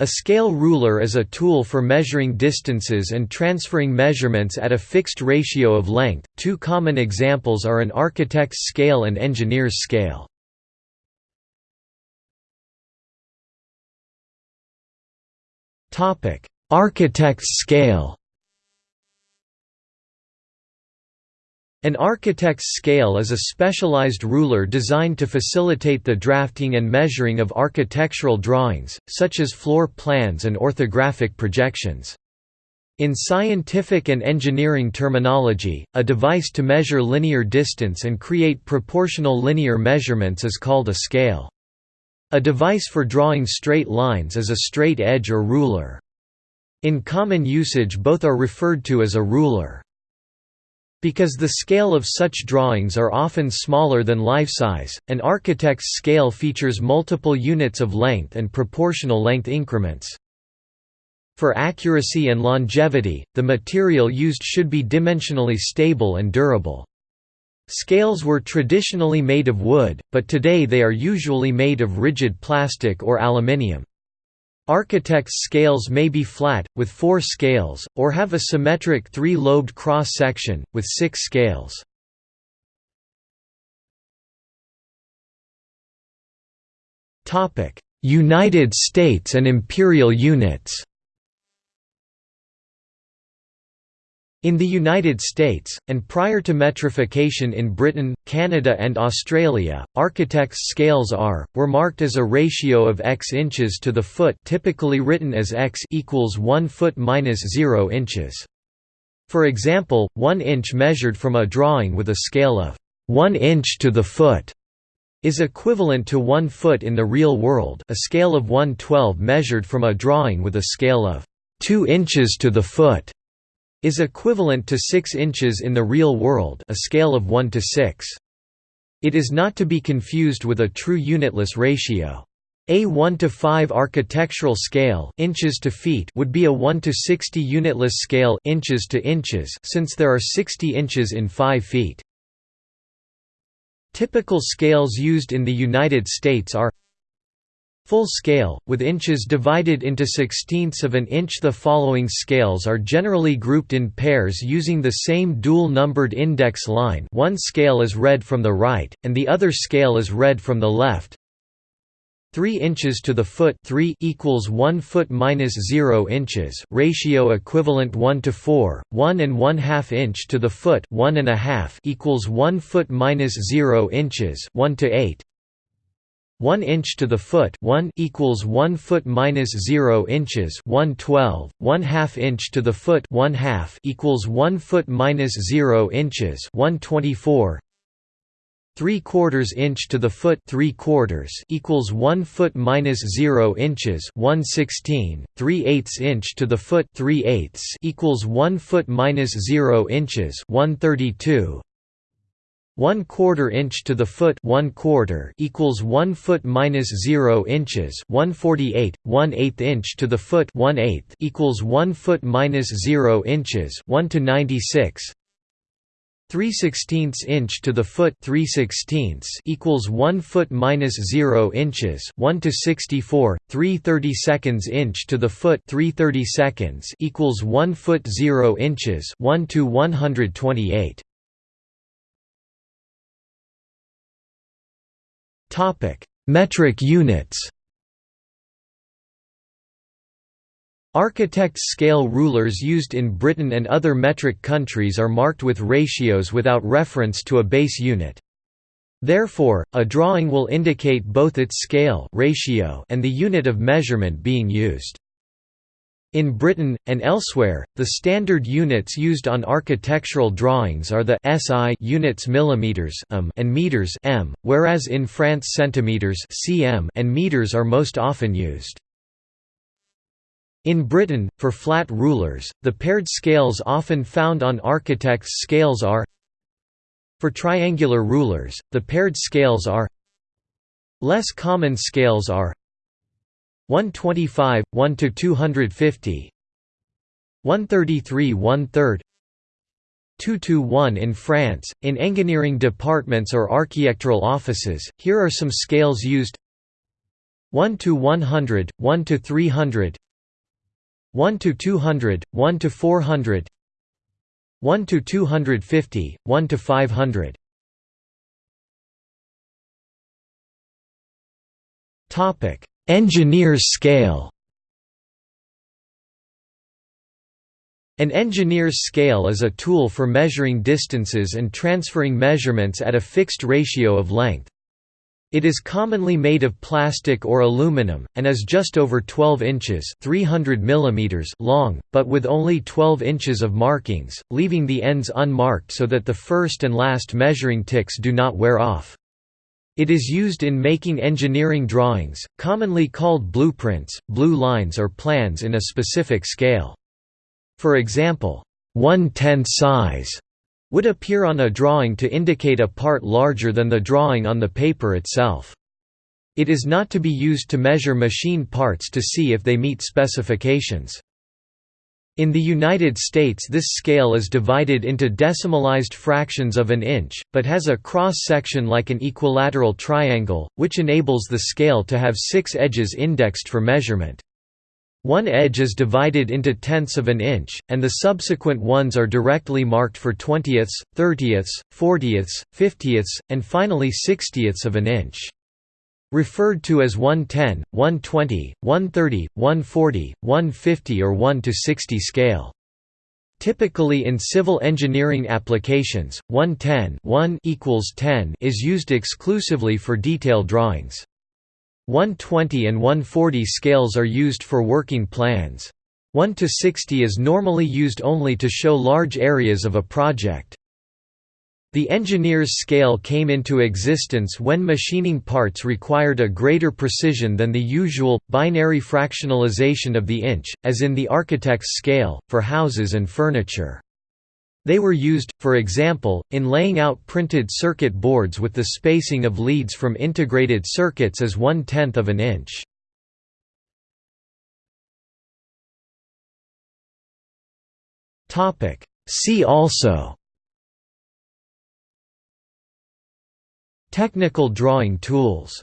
A scale ruler is a tool for measuring distances and transferring measurements at a fixed ratio of length. Two common examples are an architect's scale and engineer's scale. Topic: Architect's scale. An architect's scale is a specialized ruler designed to facilitate the drafting and measuring of architectural drawings, such as floor plans and orthographic projections. In scientific and engineering terminology, a device to measure linear distance and create proportional linear measurements is called a scale. A device for drawing straight lines is a straight edge or ruler. In common usage both are referred to as a ruler. Because the scale of such drawings are often smaller than life size, an architect's scale features multiple units of length and proportional length increments. For accuracy and longevity, the material used should be dimensionally stable and durable. Scales were traditionally made of wood, but today they are usually made of rigid plastic or aluminium. Architect's scales may be flat, with four scales, or have a symmetric three-lobed cross-section, with six scales. United States and imperial units In the United States, and prior to metrification in Britain, Canada and Australia, architects' scales are, were marked as a ratio of x inches to the foot typically written as x equals 1 foot minus 0 inches. For example, 1 inch measured from a drawing with a scale of 1 inch to the foot is equivalent to 1 foot in the real world a scale of 112 measured from a drawing with a scale of 2 inches to the foot is equivalent to 6 inches in the real world a scale of 1 to 6. It is not to be confused with a true unitless ratio. A 1 to 5 architectural scale inches to feet would be a 1 to 60 unitless scale inches to inches since there are 60 inches in 5 feet. Typical scales used in the United States are Full scale, with inches divided into sixteenths of an inch. The following scales are generally grouped in pairs using the same dual-numbered index line. One scale is read from the right, and the other scale is read from the left. 3 inches to the foot. 3 equals 1 foot minus 0 inches. Ratio equivalent 1 to 4 1 and 1 half inch to the foot. 1 and a half equals 1 foot minus 0 inches. 1 to 8 1 inch to the foot 1 equals 1 foot minus 0 inches 112 1 half inch to the foot 1 half equals 1 foot minus 0 inches 124 3 quarters inch to the foot 3 quarters equals 1 foot minus 0 inches 116 3 eighths inch to the foot 3 eighths equals 1 foot minus 0 inches 132 1 quarter inch to the foot 1 quarter equals 1 foot minus 0 inches 148 1 eighth inch to the foot 1 eighth equals 1 foot minus 0 inches 1 to 96 3 sixteenths inch to the foot 3 sixteenths equals 1 foot minus 0 inches 1 to 64 3 thirty seconds inch to the foot 3 thirty seconds equals 1 foot 0 inches 1 to 128 Topic: Metric units. Architect's scale rulers used in Britain and other metric countries are marked with ratios without reference to a base unit. Therefore, a drawing will indicate both its scale ratio and the unit of measurement being used. In Britain, and elsewhere, the standard units used on architectural drawings are the SI units millimeters um, and meters m, whereas in France centimeters cm and meters are most often used. In Britain, for flat rulers, the paired scales often found on architects' scales are For triangular rulers, the paired scales are Less common scales are 125, 1 to 250 133 1 3 2 to 1 in France, in engineering departments or architectural offices, here are some scales used. 1 to 100, 1 to 300 1 to 200, 1 to 400 1 to 250, 1 to 500 Topic: Engineer's scale. An engineer's scale is a tool for measuring distances and transferring measurements at a fixed ratio of length. It is commonly made of plastic or aluminum, and is just over 12 inches 300 mm long, but with only 12 inches of markings, leaving the ends unmarked so that the first and last measuring ticks do not wear off. It is used in making engineering drawings, commonly called blueprints, blue lines or plans in a specific scale. For example, 1 10th size would appear on a drawing to indicate a part larger than the drawing on the paper itself. It is not to be used to measure machine parts to see if they meet specifications. In the United States this scale is divided into decimalized fractions of an inch, but has a cross-section like an equilateral triangle, which enables the scale to have six edges indexed for measurement. One edge is divided into tenths of an inch, and the subsequent ones are directly marked for twentieths, thirtieths, fortieths, fiftieths, and finally sixtieths of an inch. Referred to as 110, 120, 130, 140, 150 or 1 to 60 scale. Typically in civil engineering applications, 110 1 equals 10 is used exclusively for detail drawings. 120 and 140 scales are used for working plans. 1 to 60 is normally used only to show large areas of a project. The engineer's scale came into existence when machining parts required a greater precision than the usual, binary fractionalization of the inch, as in the architect's scale, for houses and furniture. They were used, for example, in laying out printed circuit boards with the spacing of leads from integrated circuits as one-tenth of an inch. See also Technical drawing tools